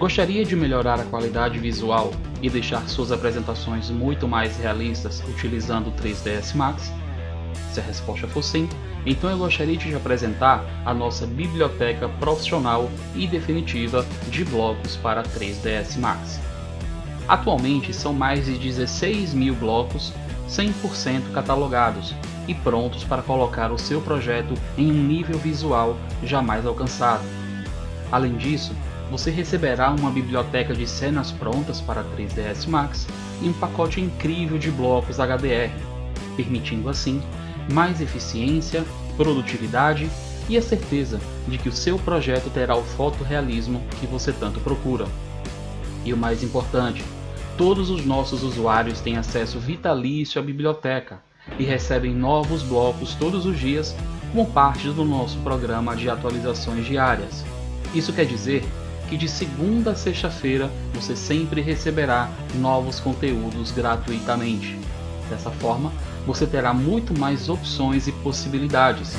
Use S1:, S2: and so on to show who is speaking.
S1: Gostaria de melhorar a qualidade visual e deixar suas apresentações muito mais realistas utilizando o 3ds Max? Se a resposta for sim, então eu gostaria de te apresentar a nossa biblioteca profissional e definitiva de blocos para 3ds Max. Atualmente são mais de 16 mil blocos 100% catalogados e prontos para colocar o seu projeto em um nível visual jamais alcançado. Além disso, você receberá uma biblioteca de cenas prontas para 3ds Max e um pacote incrível de blocos HDR, permitindo assim mais eficiência, produtividade e a certeza de que o seu projeto terá o fotorrealismo que você tanto procura. E o mais importante, todos os nossos usuários têm acesso vitalício à biblioteca e recebem novos blocos todos os dias como parte do nosso programa de atualizações diárias. Isso quer dizer que de segunda a sexta-feira você sempre receberá novos conteúdos gratuitamente. Dessa forma, você terá muito mais opções e possibilidades.